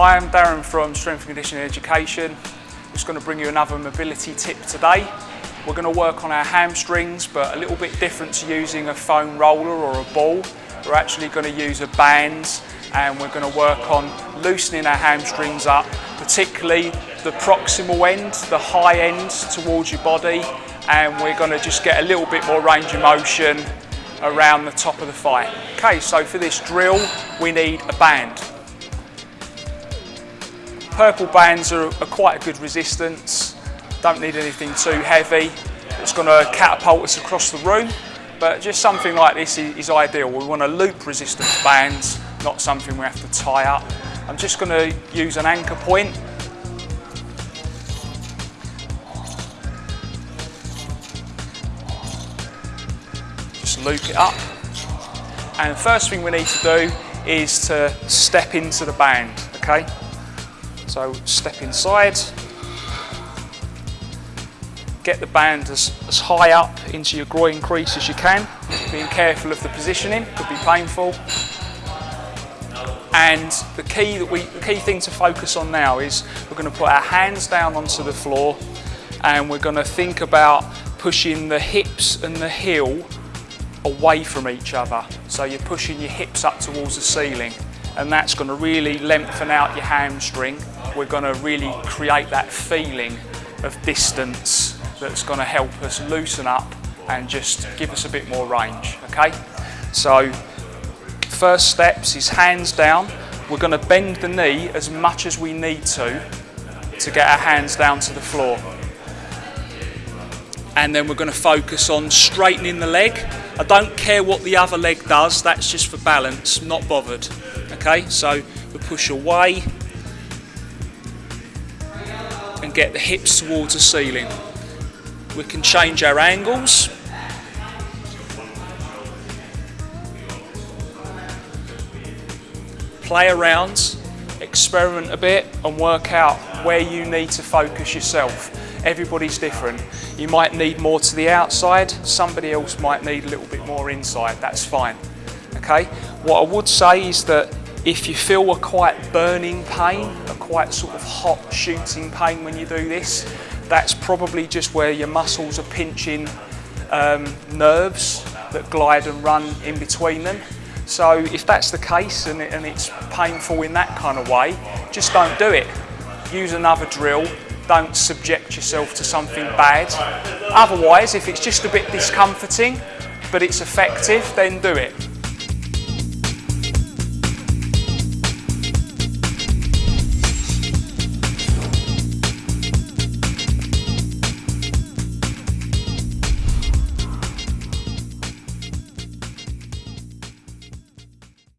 I'm Darren from Strength and Conditioning Education. I'm Just going to bring you another mobility tip today. We're going to work on our hamstrings, but a little bit different to using a foam roller or a ball. We're actually going to use a band and we're going to work on loosening our hamstrings up, particularly the proximal end, the high end towards your body, and we're going to just get a little bit more range of motion around the top of the thigh. Okay, so for this drill, we need a band. Purple bands are, are quite a good resistance, don't need anything too heavy. It's going to catapult us across the room, but just something like this is, is ideal. We want a loop resistant bands, not something we have to tie up. I'm just going to use an anchor point just loop it up. And first thing we need to do is to step into the band, okay? So step inside, get the band as, as high up into your groin crease as you can, being careful of the positioning, could be painful. And the key, that we, the key thing to focus on now is we're going to put our hands down onto the floor and we're going to think about pushing the hips and the heel away from each other. So you're pushing your hips up towards the ceiling and that's going to really lengthen out your hamstring. We're going to really create that feeling of distance that's going to help us loosen up and just give us a bit more range, okay? So first steps is hands down. We're going to bend the knee as much as we need to to get our hands down to the floor. And then we're going to focus on straightening the leg I don't care what the other leg does, that's just for balance, not bothered. Okay, so we push away and get the hips towards the ceiling. We can change our angles. Play around, experiment a bit and work out where you need to focus yourself. Everybody's different. You might need more to the outside, somebody else might need a little bit more inside, that's fine. Okay, what I would say is that if you feel a quite burning pain, a quite sort of hot shooting pain when you do this, that's probably just where your muscles are pinching um, nerves that glide and run in between them. So if that's the case and, it, and it's painful in that kind of way, just don't do it. Use another drill don't subject yourself to something bad. Otherwise, if it's just a bit discomforting, but it's effective, then do it.